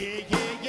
yeah, yeah.